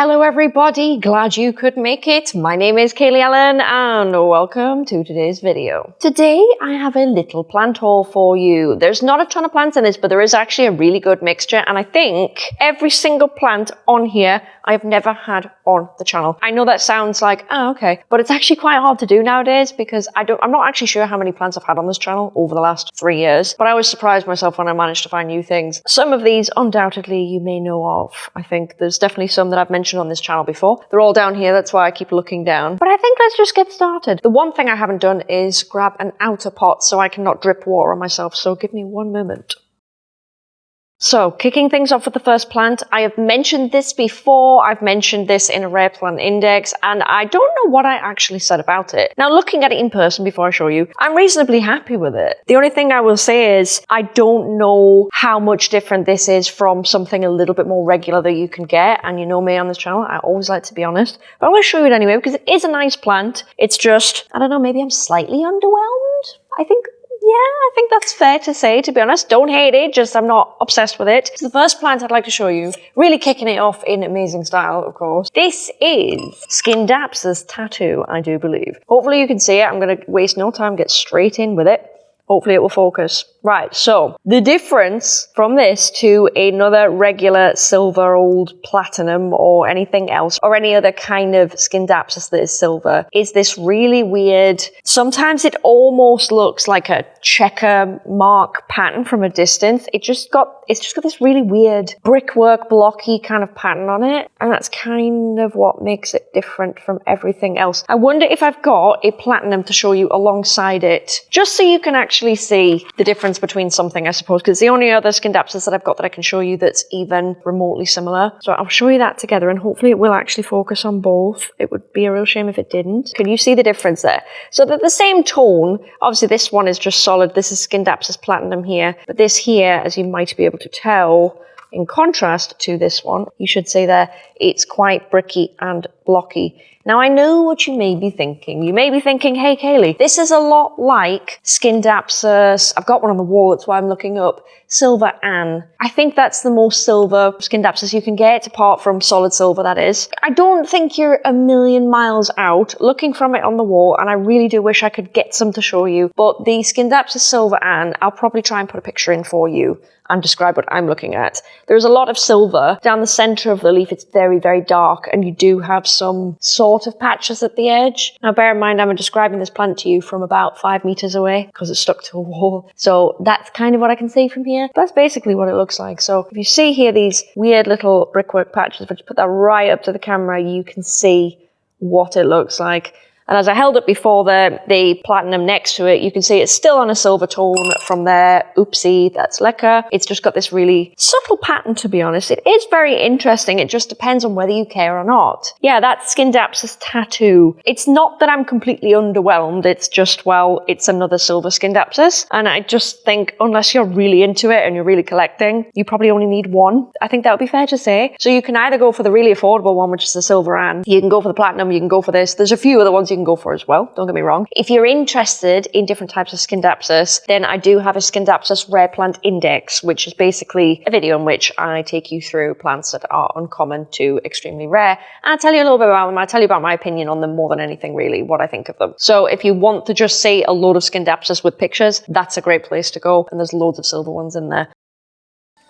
Hello everybody, glad you could make it. My name is Kaylee Ellen and welcome to today's video. Today I have a little plant haul for you. There's not a ton of plants in this, but there is actually a really good mixture and I think every single plant on here I've never had on the channel. I know that sounds like, oh okay, but it's actually quite hard to do nowadays because I don't, I'm not actually sure how many plants I've had on this channel over the last three years, but I always surprised myself when I managed to find new things. Some of these undoubtedly you may know of. I think there's definitely some that I've mentioned on this channel before. They're all down here, that's why I keep looking down. But I think let's just get started. The one thing I haven't done is grab an outer pot so I cannot drip water on myself, so give me one moment. So, kicking things off with the first plant, I have mentioned this before, I've mentioned this in a rare plant index, and I don't know what I actually said about it. Now, looking at it in person before I show you, I'm reasonably happy with it. The only thing I will say is, I don't know how much different this is from something a little bit more regular that you can get, and you know me on this channel, I always like to be honest. But I'm going to show you it anyway, because it is a nice plant. It's just, I don't know, maybe I'm slightly underwhelmed? I think I think that's fair to say, to be honest. Don't hate it, just I'm not obsessed with it. It's the first plant I'd like to show you. Really kicking it off in amazing style, of course. This is Skin Scindapsus tattoo, I do believe. Hopefully you can see it. I'm going to waste no time, get straight in with it. Hopefully it will focus. Right, so the difference from this to another regular silver old platinum or anything else or any other kind of skin Scindapsus that is silver is this really weird, sometimes it almost looks like a checker mark pattern from a distance. It just got, it's just got this really weird brickwork blocky kind of pattern on it. And that's kind of what makes it different from everything else. I wonder if I've got a platinum to show you alongside it, just so you can actually see the difference difference between something, I suppose, because the only other skin Scindapsus that I've got that I can show you that's even remotely similar. So I'll show you that together and hopefully it will actually focus on both. It would be a real shame if it didn't. Can you see the difference there? So they're the same tone. Obviously this one is just solid. This is skin Scindapsus platinum here. But this here, as you might be able to tell, in contrast to this one, you should say there, it's quite bricky and blocky. Now I know what you may be thinking. You may be thinking, hey Kaylee, this is a lot like Scindapsus. I've got one on the wall, that's why I'm looking up. Silver Anne. I think that's the most silver Scindapsus you can get, apart from solid silver that is. I don't think you're a million miles out looking from it on the wall, and I really do wish I could get some to show you. But the Scindapsus Silver Anne, I'll probably try and put a picture in for you and describe what I'm looking at. There's a lot of silver down the center of the leaf. It's very, very dark and you do have some sort of patches at the edge. Now bear in mind I'm describing this plant to you from about five meters away because it's stuck to a wall. So that's kind of what I can see from here. That's basically what it looks like. So if you see here these weird little brickwork patches, if I just put that right up to the camera, you can see what it looks like. And as I held it before the, the platinum next to it, you can see it's still on a silver tone from there. Oopsie, that's lekker. It's just got this really subtle pattern, to be honest. It is very interesting. It just depends on whether you care or not. Yeah, that's Scindapsus tattoo. It's not that I'm completely underwhelmed. It's just, well, it's another silver Scindapsus. And I just think unless you're really into it and you're really collecting, you probably only need one. I think that would be fair to say. So you can either go for the really affordable one, which is the silver Anne. You can go for the platinum. You can go for this. There's a few other ones you can go for as well, don't get me wrong. If you're interested in different types of Scindapsus, then I do have a Scindapsus Rare Plant Index, which is basically a video in which I take you through plants that are uncommon to extremely rare. And I tell you a little bit about them. I tell you about my opinion on them more than anything really, what I think of them. So if you want to just see a load of Scindapsus with pictures, that's a great place to go. And there's loads of silver ones in there.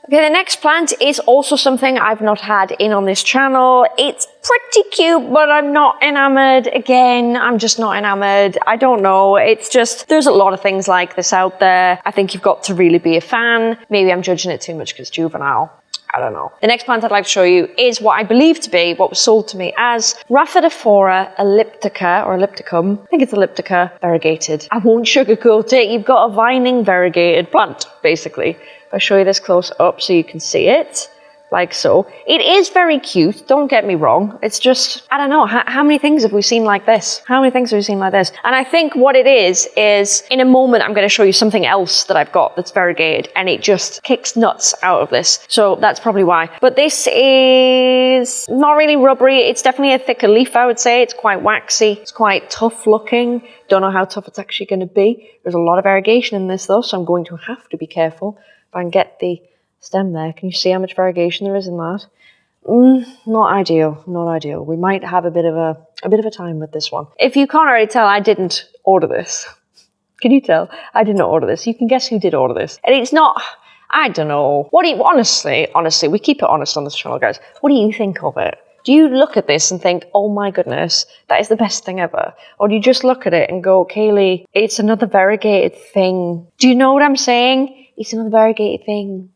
Okay, the next plant is also something I've not had in on this channel. It's pretty cute, but I'm not enamored. Again, I'm just not enamored. I don't know. It's just, there's a lot of things like this out there. I think you've got to really be a fan. Maybe I'm judging it too much because juvenile. I don't know. The next plant I'd like to show you is what I believe to be what was sold to me as Rhaphidophora elliptica or ellipticum. I think it's elliptica variegated. I won't sugarcoat it. You've got a vining variegated plant, basically. I'll show you this close up so you can see it like so. It is very cute, don't get me wrong. It's just, I don't know, how, how, many things have we seen like this? How many things have we seen like this? And I think what it is, is in a moment I'm going to show you something else that I've got that's variegated and it just kicks nuts out of this. So that's probably why. But this is not really rubbery. It's definitely a thicker leaf, I would say. It's quite waxy. It's quite tough looking. Don't know how tough it's actually going to be. There's a lot of variegation in this though, so I'm going to have to be careful if I can get the stem there. Can you see how much variegation there is in that? Mm, not ideal, not ideal. We might have a bit of a, a bit of a time with this one. If you can't already tell, I didn't order this. Can you tell? I did not order this. You can guess who did order this. And it's not, I don't know. What do you, honestly, honestly, we keep it honest on this channel, guys. What do you think of it? Do you look at this and think, oh my goodness, that is the best thing ever? Or do you just look at it and go, Kaylee, it's another variegated thing? Do you know what I'm saying? It's another variegated thing.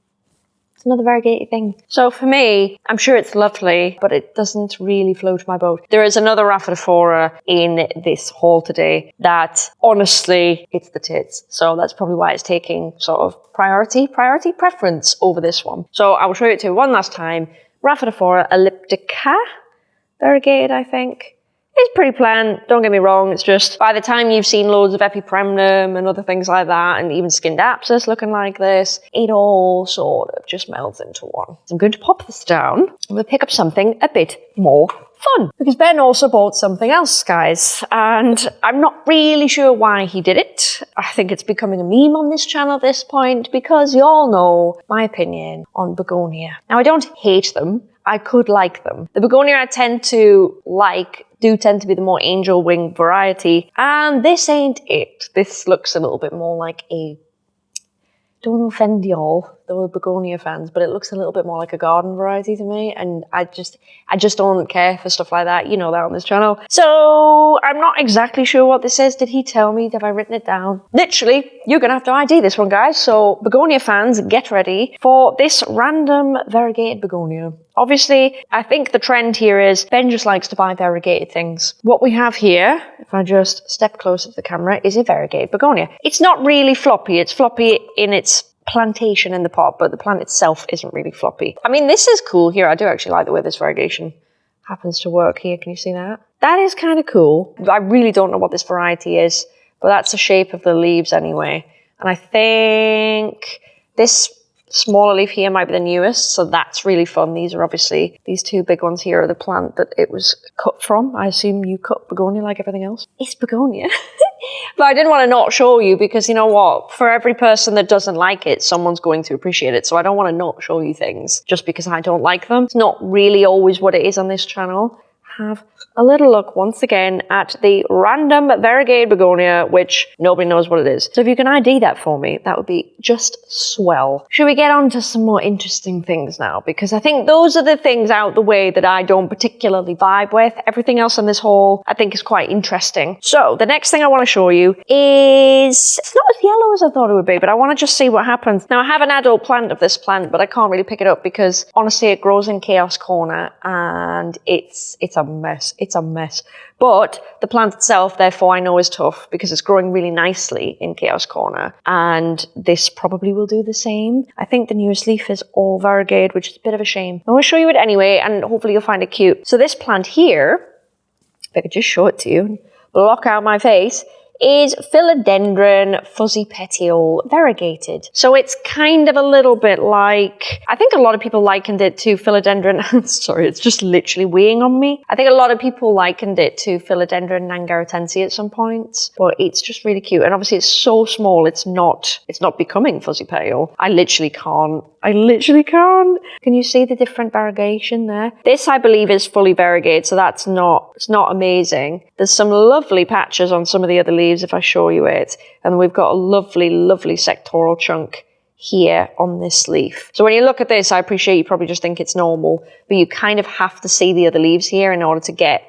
It's another variegated thing. So for me, I'm sure it's lovely, but it doesn't really float my boat. There is another Rhaphidophora in this haul today that honestly, it's the tits. So that's probably why it's taking sort of priority, priority preference over this one. So I will show it to you one last time. Rhaphidophora elliptica, variegated, I think. It's pretty plain, don't get me wrong, it's just by the time you've seen loads of epipremnum and other things like that, and even skinned Scindapsus looking like this, it all sort of just melds into one. So I'm going to pop this down, and we'll pick up something a bit more fun. Because Ben also bought something else, guys, and I'm not really sure why he did it. I think it's becoming a meme on this channel at this point, because you all know my opinion on begonia. Now, I don't hate them, I could like them. The begonia I tend to like do tend to be the more angel wing variety. And this ain't it. This looks a little bit more like a, don't offend y'all, the begonia fans, but it looks a little bit more like a garden variety to me. And I just, I just don't care for stuff like that. You know that on this channel. So I'm not exactly sure what this is. Did he tell me? Have I written it down? Literally, you're going to have to ID this one, guys. So begonia fans, get ready for this random variegated begonia. Obviously, I think the trend here is Ben just likes to buy variegated things. What we have here, if I just step closer to the camera, is a variegated begonia. It's not really floppy. It's floppy in its plantation in the pot, but the plant itself isn't really floppy. I mean, this is cool here. I do actually like the way this variegation happens to work here. Can you see that? That is kind of cool. I really don't know what this variety is, but that's the shape of the leaves anyway. And I think this smaller leaf here might be the newest, so that's really fun. These are obviously, these two big ones here are the plant that it was cut from. I assume you cut begonia like everything else. It's begonia. but I didn't want to not show you because you know what? For every person that doesn't like it, someone's going to appreciate it. So I don't want to not show you things just because I don't like them. It's not really always what it is on this channel. Have a little look once again at the random variegated begonia, which nobody knows what it is. So if you can ID that for me, that would be just swell. Should we get on to some more interesting things now? Because I think those are the things out the way that I don't particularly vibe with. Everything else in this haul I think is quite interesting. So the next thing I want to show you is, it's not as yellow as I thought it would be, but I want to just see what happens. Now I have an adult plant of this plant, but I can't really pick it up because honestly it grows in Chaos Corner and it's, it's a mess it's a mess. But the plant itself, therefore, I know is tough because it's growing really nicely in Chaos Corner. And this probably will do the same. I think the newest leaf is all variegated, which is a bit of a shame. I'm going to show you it anyway, and hopefully you'll find it cute. So this plant here, if I could just show it to you, block out my face, is Philodendron fuzzy petiole variegated. So it's kind of a little bit like, I think a lot of people likened it to Philodendron, sorry, it's just literally weighing on me. I think a lot of people likened it to Philodendron nangaratense at some point, but it's just really cute. And obviously it's so small, it's not, it's not becoming fuzzy petiole. I literally can't I literally can't. Can you see the different variegation there? This, I believe, is fully variegated, so that's not, it's not amazing. There's some lovely patches on some of the other leaves if I show you it. And we've got a lovely, lovely sectoral chunk here on this leaf. So when you look at this, I appreciate you probably just think it's normal, but you kind of have to see the other leaves here in order to get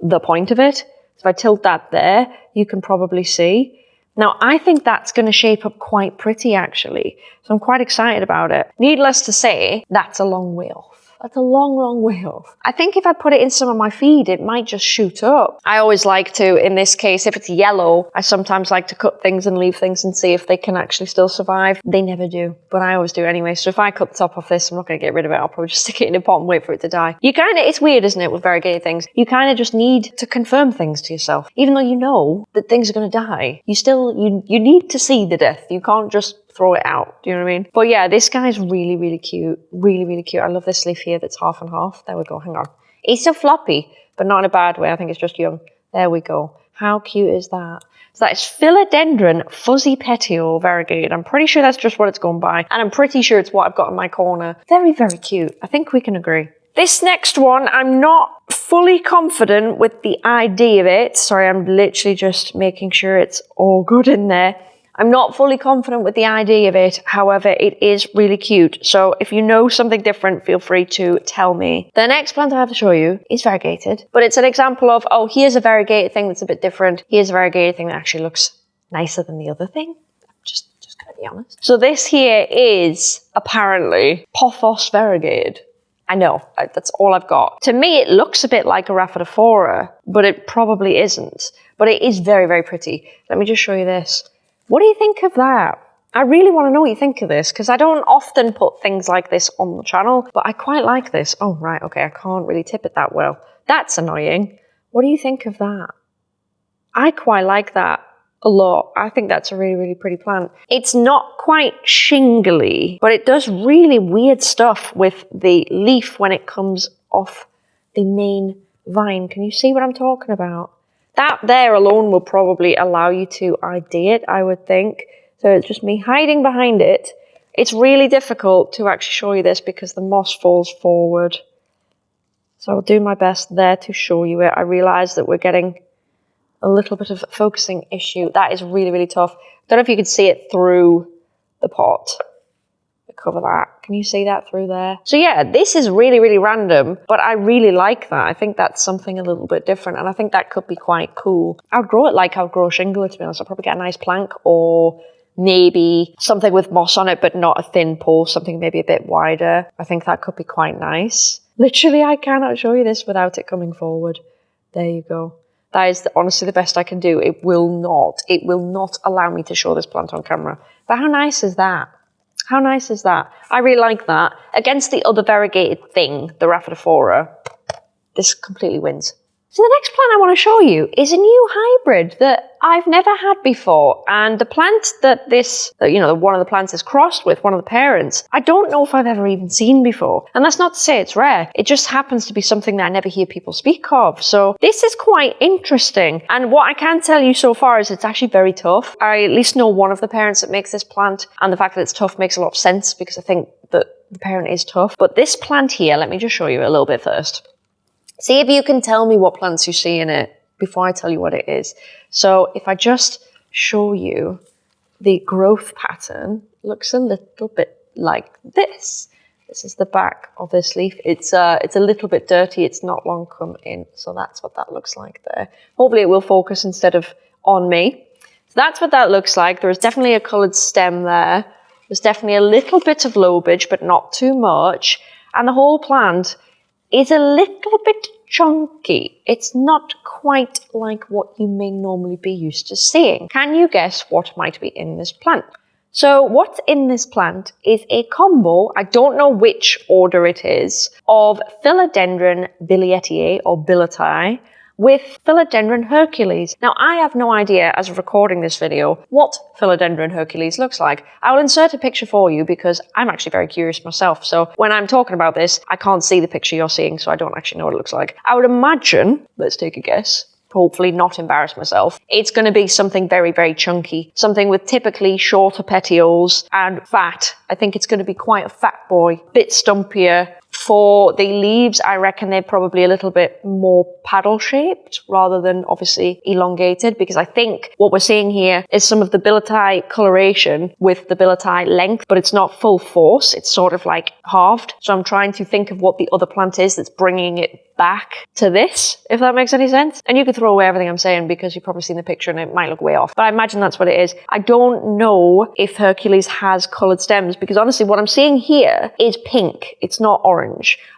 the point of it. So if I tilt that there, you can probably see. Now, I think that's going to shape up quite pretty, actually. So I'm quite excited about it. Needless to say, that's a long off. That's a long, long way off. I think if I put it in some of my feed, it might just shoot up. I always like to, in this case, if it's yellow, I sometimes like to cut things and leave things and see if they can actually still survive. They never do, but I always do anyway. So if I cut the top off this, I'm not going to get rid of it. I'll probably just stick it in a pot and wait for it to die. You kind of, it's weird, isn't it, with variegated things? You kind of just need to confirm things to yourself. Even though you know that things are going to die, you still, you, you need to see the death. You can't just throw it out. Do you know what I mean? But yeah, this guy's really, really cute. Really, really cute. I love this leaf here that's half and half. There we go. Hang on. It's still floppy, but not in a bad way. I think it's just young. There we go. How cute is that? So that is Philodendron Fuzzy Petiole Variegated. I'm pretty sure that's just what it's gone by. And I'm pretty sure it's what I've got in my corner. Very, very cute. I think we can agree. This next one, I'm not fully confident with the idea of it. Sorry, I'm literally just making sure it's all good in there. I'm not fully confident with the idea of it. However, it is really cute. So if you know something different, feel free to tell me. The next plant I have to show you is variegated, but it's an example of, oh, here's a variegated thing that's a bit different. Here's a variegated thing that actually looks nicer than the other thing. Just, just gonna be honest. So this here is apparently Pothos variegated. I know, that's all I've got. To me, it looks a bit like a Rhaphidophora, but it probably isn't. But it is very, very pretty. Let me just show you this. What do you think of that? I really want to know what you think of this because I don't often put things like this on the channel, but I quite like this. Oh, right, okay, I can't really tip it that well. That's annoying. What do you think of that? I quite like that a lot. I think that's a really, really pretty plant. It's not quite shingly, but it does really weird stuff with the leaf when it comes off the main vine. Can you see what I'm talking about? That there alone will probably allow you to ID it, I would think. So it's just me hiding behind it. It's really difficult to actually show you this because the moss falls forward. So I'll do my best there to show you it. I realise that we're getting a little bit of focusing issue. That is really, really tough. I Don't know if you can see it through the pot cover that. Can you see that through there? So yeah, this is really, really random, but I really like that. I think that's something a little bit different, and I think that could be quite cool. I would grow it like I would grow a shingle, to be honest. I'll probably get a nice plank or maybe something with moss on it, but not a thin pole, something maybe a bit wider. I think that could be quite nice. Literally, I cannot show you this without it coming forward. There you go. That is the, honestly the best I can do. It will not, it will not allow me to show this plant on camera. But how nice is that? How nice is that? I really like that. Against the other variegated thing, the Rhaphidophora, this completely wins. So the next plant I want to show you is a new hybrid that I've never had before. And the plant that this, uh, you know, one of the plants is crossed with, one of the parents, I don't know if I've ever even seen before. And that's not to say it's rare. It just happens to be something that I never hear people speak of. So this is quite interesting. And what I can tell you so far is it's actually very tough. I at least know one of the parents that makes this plant. And the fact that it's tough makes a lot of sense because I think that the parent is tough. But this plant here, let me just show you a little bit first. See if you can tell me what plants you see in it before I tell you what it is. So if I just show you the growth pattern, looks a little bit like this. This is the back of this leaf. It's uh, it's a little bit dirty. It's not long come in. So that's what that looks like there. Hopefully it will focus instead of on me. So that's what that looks like. There is definitely a coloured stem there. There's definitely a little bit of lobage, but not too much. And the whole plant is a little bit chunky. It's not quite like what you may normally be used to seeing. Can you guess what might be in this plant? So what's in this plant is a combo, I don't know which order it is, of Philodendron billietiae or billeti with Philodendron Hercules. Now, I have no idea, as of recording this video, what Philodendron Hercules looks like. I will insert a picture for you because I'm actually very curious myself. So when I'm talking about this, I can't see the picture you're seeing, so I don't actually know what it looks like. I would imagine, let's take a guess, hopefully not embarrass myself. It's going to be something very, very chunky, something with typically shorter petioles and fat. I think it's going to be quite a fat boy, bit stumpier, for the leaves, I reckon they're probably a little bit more paddle shaped rather than obviously elongated because I think what we're seeing here is some of the billeti coloration with the billeti length, but it's not full force. It's sort of like halved. So I'm trying to think of what the other plant is that's bringing it back to this, if that makes any sense. And you could throw away everything I'm saying because you've probably seen the picture and it might look way off. But I imagine that's what it is. I don't know if Hercules has coloured stems because honestly what I'm seeing here is pink. It's not orange.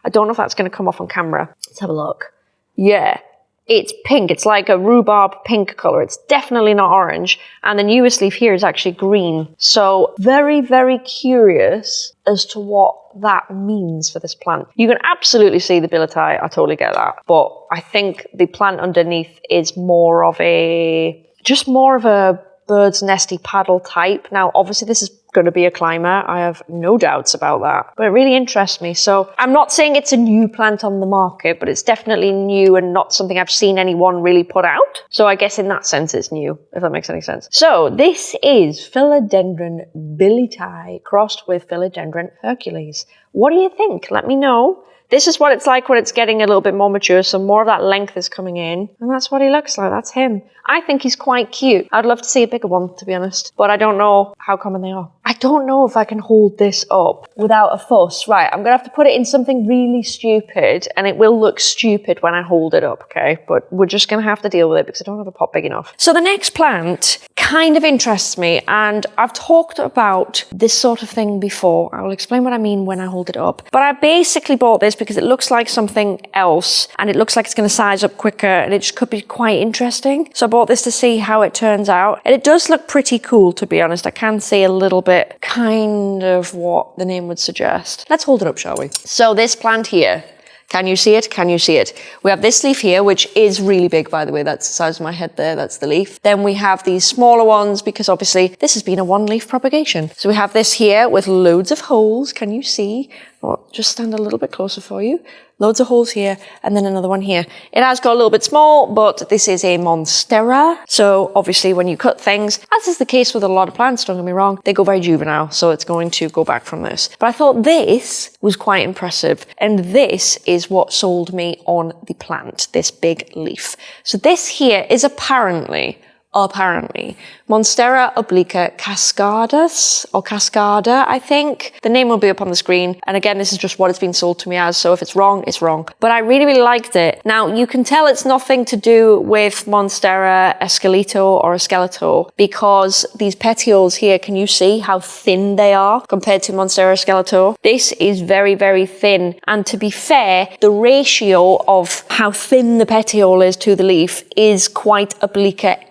I don't know if that's going to come off on camera. Let's have a look. Yeah, it's pink. It's like a rhubarb pink color. It's definitely not orange. And the newest leaf here is actually green. So very, very curious as to what that means for this plant. You can absolutely see the billeti. I totally get that. But I think the plant underneath is more of a, just more of a bird's nesty paddle type. Now, obviously this is going to be a climber. I have no doubts about that. But it really interests me. So I'm not saying it's a new plant on the market, but it's definitely new and not something I've seen anyone really put out. So I guess in that sense it's new, if that makes any sense. So this is Philodendron billeti crossed with Philodendron hercules. What do you think? Let me know This is what it's like when it's getting a little bit more mature, so more of that length is coming in. And that's what he looks like, that's him. I think he's quite cute. I'd love to see a bigger one, to be honest, but I don't know how common they are. I don't know if I can hold this up without a fuss. Right, I'm gonna have to put it in something really stupid, and it will look stupid when I hold it up, okay? But we're just gonna have to deal with it because I don't have a pot big enough. So the next plant kind of interests me, and I've talked about this sort of thing before. I will explain what I mean when I hold it up. But I basically bought this because it looks like something else, and it looks like it's gonna size up quicker, and it just could be quite interesting. So I bought this to see how it turns out. And it does look pretty cool, to be honest. I can see a little bit kind of what the name would suggest. Let's hold it up, shall we? So this plant here, can you see it? Can you see it? We have this leaf here, which is really big, by the way. That's the size of my head there. That's the leaf. Then we have these smaller ones because obviously this has been a one leaf propagation. So we have this here with loads of holes. Can you see? I'll just stand a little bit closer for you. Loads of holes here and then another one here. It has got a little bit small, but this is a Monstera. So obviously when you cut things, as is the case with a lot of plants, don't get me wrong, they go very juvenile. So it's going to go back from this. But I thought this was quite impressive. And this is what sold me on the plant, this big leaf. So this here is apparently apparently. Monstera obliqua cascadus, or cascada, I think. The name will be up on the screen. And again, this is just what it's been sold to me as, so if it's wrong, it's wrong. But I really, really liked it. Now, you can tell it's nothing to do with Monstera esqueleto or esqueleto, because these petioles here, can you see how thin they are compared to Monstera esqueleto? This is very, very thin. And to be fair, the ratio of how thin the petiole is to the leaf is quite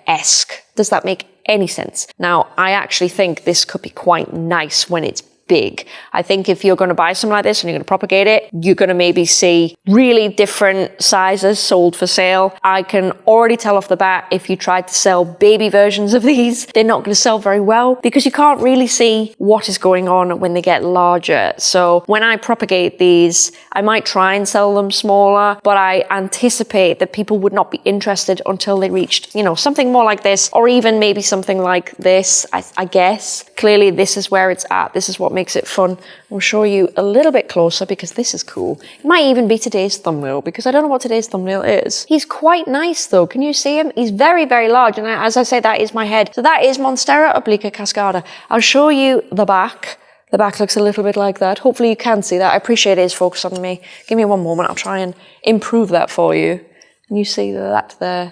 obliqua-esque. Does that make any sense? Now, I actually think this could be quite nice when it's big. I think if you're going to buy something like this and you're going to propagate it, you're going to maybe see really different sizes sold for sale. I can already tell off the bat if you tried to sell baby versions of these, they're not going to sell very well because you can't really see what is going on when they get larger. So when I propagate these, I might try and sell them smaller, but I anticipate that people would not be interested until they reached, you know, something more like this or even maybe something like this, I, I guess. Clearly this is where it's at. This is what makes makes it fun. We'll show you a little bit closer because this is cool. It might even be today's thumbnail because I don't know what today's thumbnail is. He's quite nice though. Can you see him? He's very, very large. And as I say, that is my head. So that is Monstera obliqua cascada. I'll show you the back. The back looks a little bit like that. Hopefully you can see that. I appreciate it is focused on me. Give me one moment. I'll try and improve that for you. And you see that there.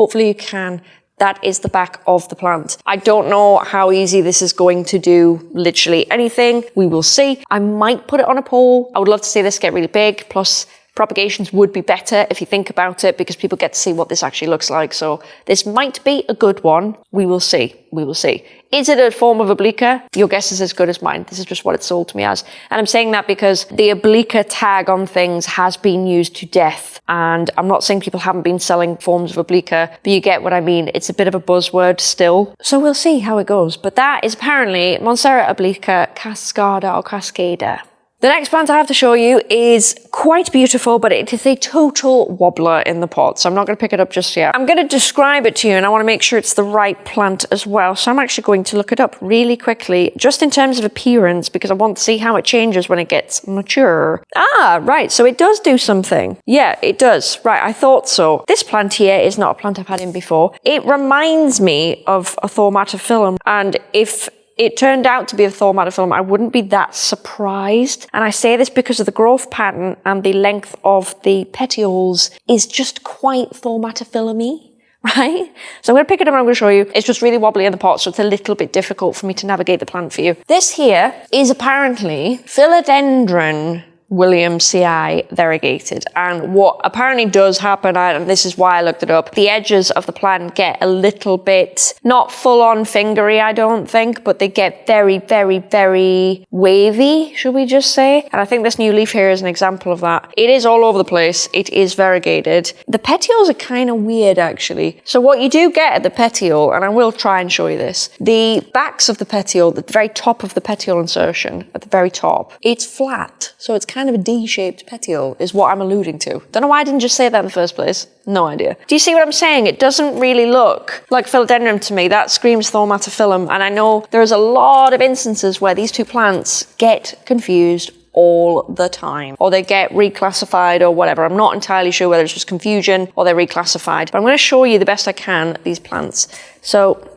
Hopefully you can. That is the back of the plant. I don't know how easy this is going to do literally anything. We will see. I might put it on a pole. I would love to see this get really big. Plus propagations would be better if you think about it because people get to see what this actually looks like. So this might be a good one. We will see. We will see. Is it a form of obliqua? Your guess is as good as mine. This is just what it's sold to me as. And I'm saying that because the obliqua tag on things has been used to death. And I'm not saying people haven't been selling forms of obliqua, but you get what I mean. It's a bit of a buzzword still. So we'll see how it goes. But that is apparently Monstera obliqua cascada or cascada. The next plant I have to show you is quite beautiful, but it is a total wobbler in the pot, so I'm not going to pick it up just yet. I'm going to describe it to you, and I want to make sure it's the right plant as well, so I'm actually going to look it up really quickly, just in terms of appearance, because I want to see how it changes when it gets mature. Ah, right, so it does do something. Yeah, it does. Right, I thought so. This plant here is not a plant I've had in before. It reminds me of a Thaumatophyllum, and if it turned out to be a thaumatophyllum, I wouldn't be that surprised. And I say this because of the growth pattern and the length of the petioles is just quite thaumatophyllum right? So I'm going to pick it up and I'm going to show you. It's just really wobbly in the pot, so it's a little bit difficult for me to navigate the plant for you. This here is apparently Philodendron Williamsii variegated. And what apparently does happen, and this is why I looked it up, the edges of the plant get a little bit, not full on fingery, I don't think, but they get very, very, very wavy, should we just say? And I think this new leaf here is an example of that. It is all over the place. It is variegated. The petioles are kind of weird, actually. So what you do get at the petiole, and I will try and show you this, the backs of the petiole, the very top of the petiole insertion, at the very top, it's flat. So it's kind kind of a D-shaped petiole is what I'm alluding to. Don't know why I didn't just say that in the first place. No idea. Do you see what I'm saying? It doesn't really look like philodendron to me. That screams thaumatophyllum. And I know there's a lot of instances where these two plants get confused all the time or they get reclassified or whatever. I'm not entirely sure whether it's just confusion or they're reclassified, but I'm going to show you the best I can these plants. So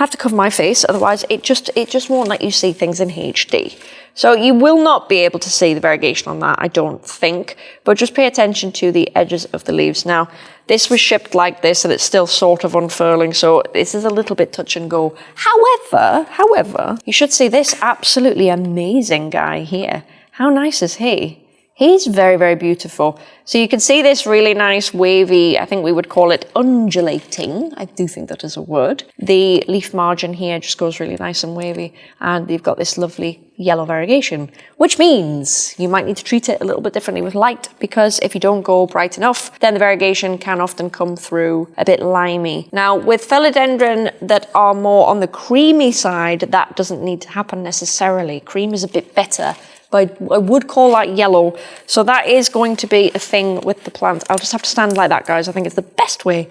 have to cover my face, otherwise it just, it just won't let you see things in HD. So you will not be able to see the variegation on that, I don't think, but just pay attention to the edges of the leaves. Now, this was shipped like this and it's still sort of unfurling, so this is a little bit touch and go. However, however, you should see this absolutely amazing guy here. How nice is he? He's very, very beautiful. So you can see this really nice wavy, I think we would call it undulating. I do think that is a word. The leaf margin here just goes really nice and wavy. And you've got this lovely yellow variegation, which means you might need to treat it a little bit differently with light because if you don't go bright enough, then the variegation can often come through a bit limey. Now with philodendron that are more on the creamy side, that doesn't need to happen necessarily. Cream is a bit better but I would call that yellow. So that is going to be a thing with the plant. I'll just have to stand like that, guys. I think it's the best way.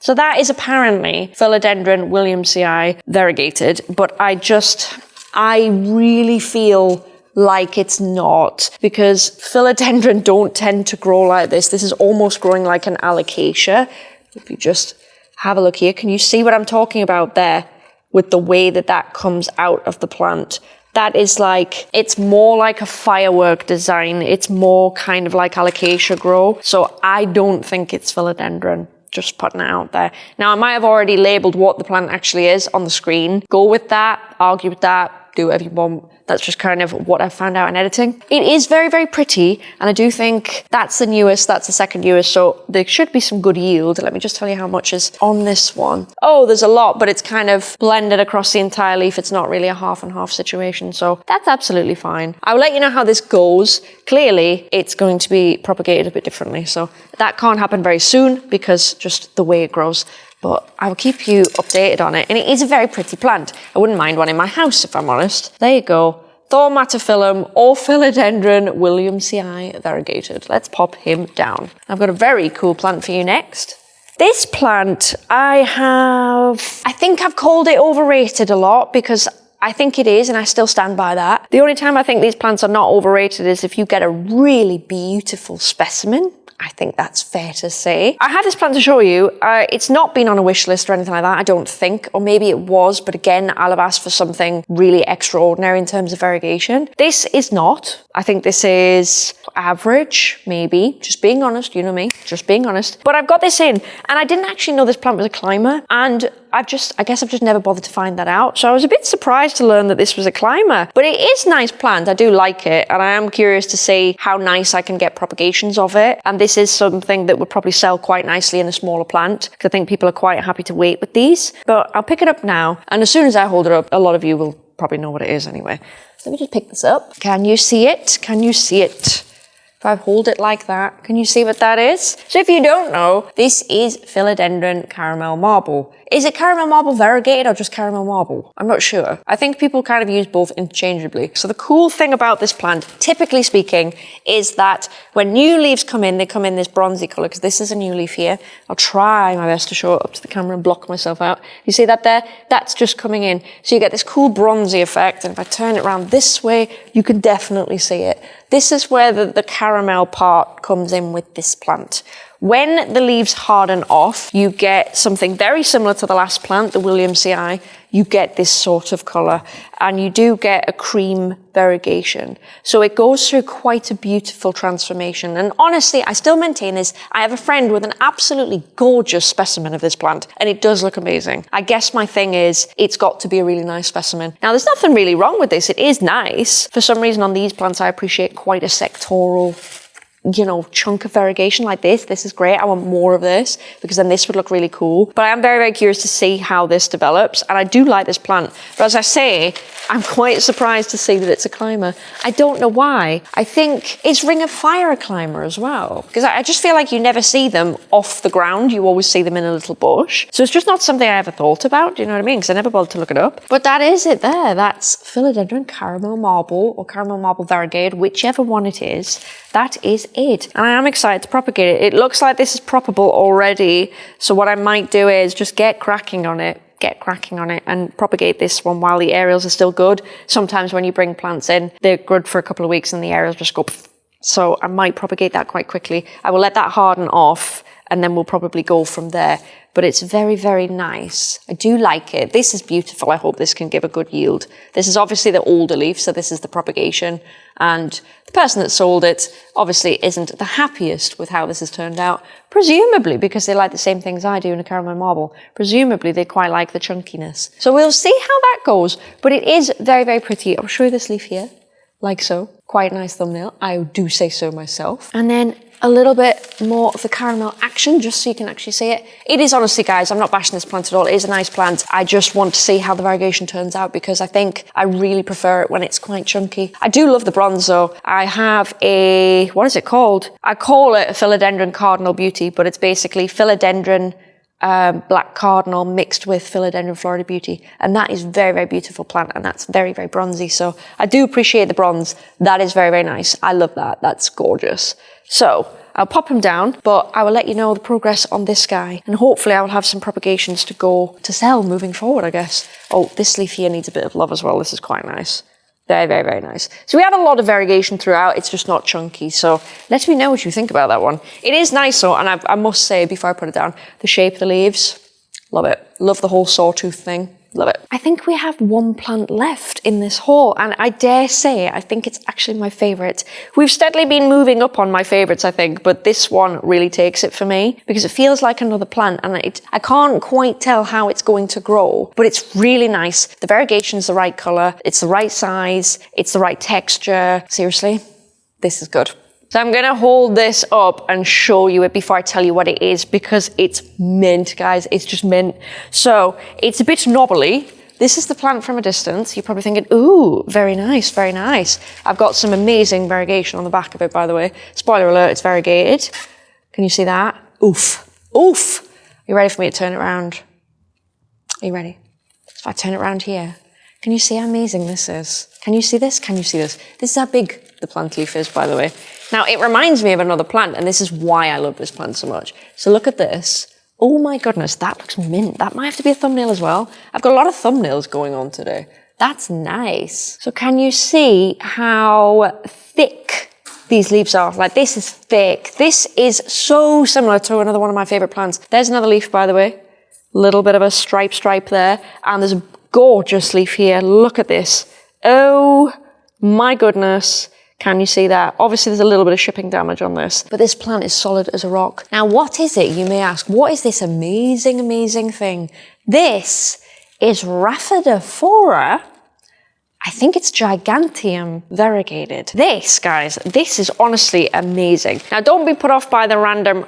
So that is apparently Philodendron williamsii variegated, but I just, I really feel like it's not because philodendron don't tend to grow like this. This is almost growing like an alocasia. If you just have a look here, can you see what I'm talking about there with the way that that comes out of the plant? That is like, it's more like a firework design. It's more kind of like alocasia grow. So I don't think it's philodendron. Just putting it out there. Now, I might have already labeled what the plant actually is on the screen. Go with that, argue with that, do whatever you want. That's just kind of what I found out in editing. It is very, very pretty, and I do think that's the newest, that's the second newest, so there should be some good yield. Let me just tell you how much is on this one. Oh, there's a lot, but it's kind of blended across the entire leaf. It's not really a half and half situation, so that's absolutely fine. I will let you know how this goes. Clearly, it's going to be propagated a bit differently, so that can't happen very soon because just the way it grows but I will keep you updated on it. And it is a very pretty plant. I wouldn't mind one in my house, if I'm honest. There you go. Thaumatophyllum or Philodendron williamsii variegated. Let's pop him down. I've got a very cool plant for you next. This plant, I have, I think I've called it overrated a lot because I think it is, and I still stand by that. The only time I think these plants are not overrated is if you get a really beautiful specimen I think that's fair to say. I had this plant to show you. Uh, it's not been on a wish list or anything like that, I don't think. Or maybe it was, but again, I'll have asked for something really extraordinary in terms of variegation. This is not. I think this is average, maybe. Just being honest, you know me, just being honest. But I've got this in, and I didn't actually know this plant was a climber. And I've just, I guess I've just never bothered to find that out. So I was a bit surprised to learn that this was a climber, but it is nice plant. I do like it. And I am curious to see how nice I can get propagations of it. And this is something that would probably sell quite nicely in a smaller plant because I think people are quite happy to wait with these, but I'll pick it up now. And as soon as I hold it up, a lot of you will probably know what it is anyway. Let me just pick this up. Can you see it? Can you see it? If I hold it like that, can you see what that is? So if you don't know, this is Philodendron caramel marble. Is it caramel marble variegated or just caramel marble? I'm not sure. I think people kind of use both interchangeably. So the cool thing about this plant, typically speaking, is that when new leaves come in, they come in this bronzy color because this is a new leaf here. I'll try my best to show it up to the camera and block myself out. You see that there? That's just coming in. So you get this cool bronzy effect. And if I turn it around this way, you can definitely see it. This is where the, the caramel part comes in with this plant. When the leaves harden off, you get something very similar to the last plant, the William Williamsii. You get this sort of colour and you do get a cream variegation. So it goes through quite a beautiful transformation. And honestly, I still maintain this. I have a friend with an absolutely gorgeous specimen of this plant and it does look amazing. I guess my thing is it's got to be a really nice specimen. Now there's nothing really wrong with this. It is nice. For some reason on these plants, I appreciate quite a sectoral you know, chunk of variegation like this. This is great. I want more of this because then this would look really cool. But I am very, very curious to see how this develops. And I do like this plant. But as I say, I'm quite surprised to see that it's a climber. I don't know why. I think it's Ring of Fire a climber as well? Because I just feel like you never see them off the ground. You always see them in a little bush. So it's just not something I ever thought about. Do you know what I mean? Because I never bothered to look it up. But that is it there. That's philodendron caramel marble or caramel marble variegated, whichever one it is. That is it. And I am excited to propagate it. It looks like this is propagable already. So what I might do is just get cracking on it get cracking on it and propagate this one while the aerials are still good. Sometimes when you bring plants in, they're good for a couple of weeks and the aerials just go. So I might propagate that quite quickly. I will let that harden off and then we'll probably go from there. But it's very, very nice. I do like it. This is beautiful. I hope this can give a good yield. This is obviously the older leaf, so this is the propagation. And the person that sold it obviously isn't the happiest with how this has turned out. Presumably because they like the same things I do in a caramel marble. Presumably they quite like the chunkiness. So we'll see how that goes. But it is very, very pretty. I'll show you this leaf here, like so. Quite nice thumbnail. I do say so myself. And then a little bit more of the caramel action just so you can actually see it. It is honestly, guys, I'm not bashing this plant at all. It is a nice plant. I just want to see how the variegation turns out because I think I really prefer it when it's quite chunky. I do love the bronze though. I have a, what is it called? I call it a philodendron cardinal beauty, but it's basically philodendron um, black cardinal mixed with philodendron Florida Beauty. And that is very, very beautiful plant and that's very, very bronzy. So I do appreciate the bronze. That is very, very nice. I love that. That's gorgeous. So I'll pop him down, but I will let you know the progress on this guy. And hopefully I will have some propagations to go to sell moving forward, I guess. Oh, this leaf here needs a bit of love as well. This is quite nice. Very, very, very nice. So we have a lot of variegation throughout. It's just not chunky. So let me know what you think about that one. It is nice though, and I, I must say before I put it down, the shape of the leaves, love it. Love the whole sawtooth thing. Love it. I think we have one plant left in this haul, and I dare say I think it's actually my favourite. We've steadily been moving up on my favourites, I think, but this one really takes it for me because it feels like another plant, and it, I can't quite tell how it's going to grow, but it's really nice. The variegation is the right colour, it's the right size, it's the right texture. Seriously, this is good. So I'm gonna hold this up and show you it before I tell you what it is because it's mint, guys. It's just mint. So it's a bit knobbly. This is the plant from a distance. You're probably thinking, ooh, very nice, very nice. I've got some amazing variegation on the back of it, by the way. Spoiler alert, it's variegated. Can you see that? Oof, oof. Are you ready for me to turn it around? Are you ready? If I turn it around here, can you see how amazing this is? Can you see this? Can you see this? This is how big the plant leaf is, by the way. Now, it reminds me of another plant, and this is why I love this plant so much. So look at this. Oh my goodness, that looks mint. That might have to be a thumbnail as well. I've got a lot of thumbnails going on today. That's nice. So can you see how thick these leaves are? Like this is thick. This is so similar to another one of my favorite plants. There's another leaf, by the way. Little bit of a stripe stripe there. And there's a gorgeous leaf here. Look at this. Oh my goodness. Can you see that? Obviously there's a little bit of shipping damage on this, but this plant is solid as a rock. Now what is it, you may ask? What is this amazing, amazing thing? This is Rhaphidophora. I think it's Giganteum variegated. This, guys, this is honestly amazing. Now, don't be put off by the random,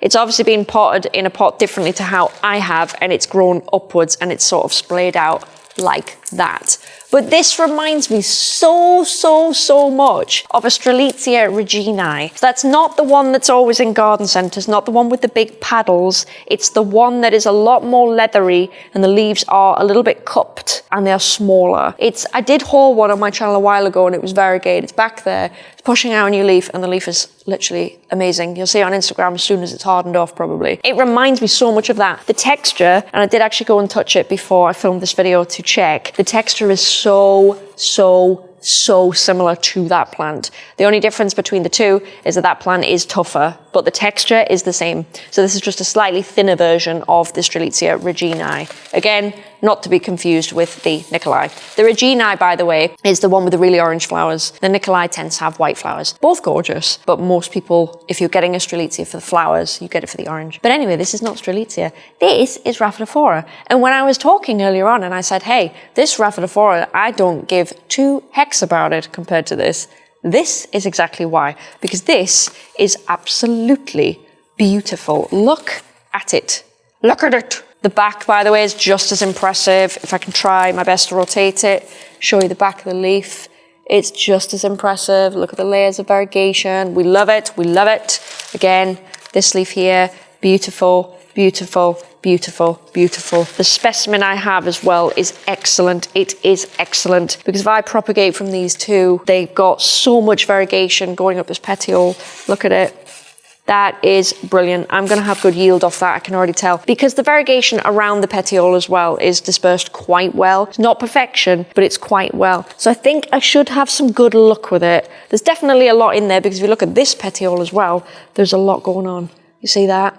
it's obviously been potted in a pot differently to how I have, and it's grown upwards and it's sort of splayed out like that. But this reminds me so, so, so much of a Strelitzia reginae. So that's not the one that's always in garden centres, not the one with the big paddles. It's the one that is a lot more leathery and the leaves are a little bit cupped and they're smaller. It's I did haul one on my channel a while ago and it was variegated. It's back there. It's pushing out a new leaf and the leaf is literally amazing. You'll see it on Instagram as soon as it's hardened off probably. It reminds me so much of that. The texture, and I did actually go and touch it before I filmed this video to check, the texture is so, so so similar to that plant. The only difference between the two is that that plant is tougher, but the texture is the same. So this is just a slightly thinner version of the Strelitzia reginae. Again, not to be confused with the Nicolai. The reginae, by the way, is the one with the really orange flowers. The Nicolai tends to have white flowers. Both gorgeous, but most people, if you're getting a Strelitzia for the flowers, you get it for the orange. But anyway, this is not Strelitzia. This is Rhaphidophora. And when I was talking earlier on and I said, hey, this Rhaphidophora, I don't give two hex about it compared to this. This is exactly why, because this is absolutely beautiful. Look at it. Look at it. The back, by the way, is just as impressive. If I can try my best to rotate it, show you the back of the leaf. It's just as impressive. Look at the layers of variegation. We love it. We love it. Again, this leaf here, beautiful, beautiful, beautiful, beautiful. The specimen I have as well is excellent. It is excellent because if I propagate from these two, they've got so much variegation going up this petiole. Look at it. That is brilliant. I'm going to have good yield off that, I can already tell. Because the variegation around the petiole as well is dispersed quite well. It's not perfection, but it's quite well. So I think I should have some good luck with it. There's definitely a lot in there because if you look at this petiole as well, there's a lot going on. You see that?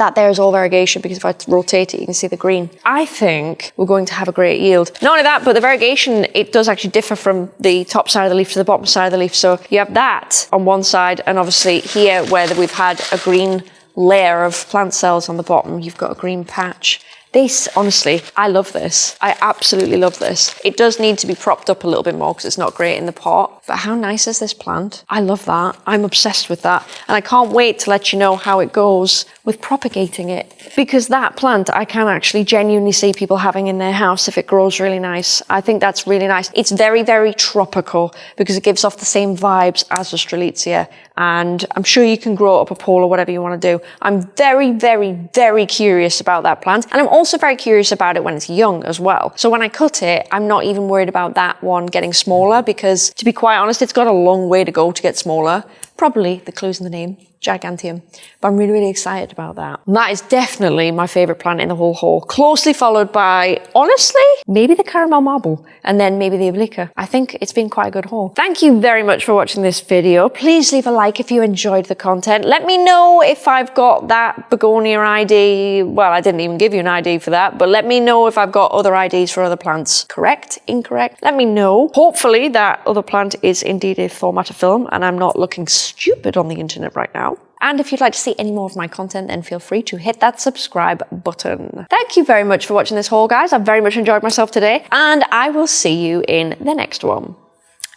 That there is all variegation because if I rotate it, you can see the green. I think we're going to have a great yield. Not only that, but the variegation, it does actually differ from the top side of the leaf to the bottom side of the leaf. So you have that on one side and obviously here where we've had a green layer of plant cells on the bottom, you've got a green patch. This, honestly, I love this. I absolutely love this. It does need to be propped up a little bit more because it's not great in the pot. But how nice is this plant? I love that. I'm obsessed with that. And I can't wait to let you know how it goes with propagating it. Because that plant, I can actually genuinely see people having in their house if it grows really nice. I think that's really nice. It's very, very tropical because it gives off the same vibes as the Strelitzia. And I'm sure you can grow it up a pole or whatever you want to do. I'm very, very, very curious about that plant. And I'm also very curious about it when it's young as well. So when I cut it, I'm not even worried about that one getting smaller because to be quite honest, it's got a long way to go to get smaller. Probably the clues in the name. Giganteum. But I'm really, really excited about that. And that is definitely my favourite plant in the whole haul. Closely followed by, honestly, maybe the caramel marble and then maybe the oblique. I think it's been quite a good haul. Thank you very much for watching this video. Please leave a like if you enjoyed the content. Let me know if I've got that begonia ID. Well, I didn't even give you an ID for that, but let me know if I've got other IDs for other plants. Correct? Incorrect? Let me know. Hopefully that other plant is indeed a Thaumatophyllum and I'm not looking stupid on the internet right now. And if you'd like to see any more of my content, then feel free to hit that subscribe button. Thank you very much for watching this haul, guys. I've very much enjoyed myself today, and I will see you in the next one.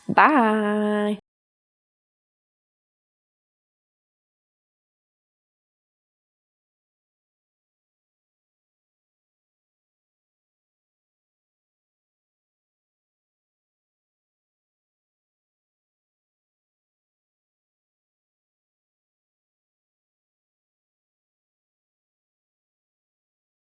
Bye.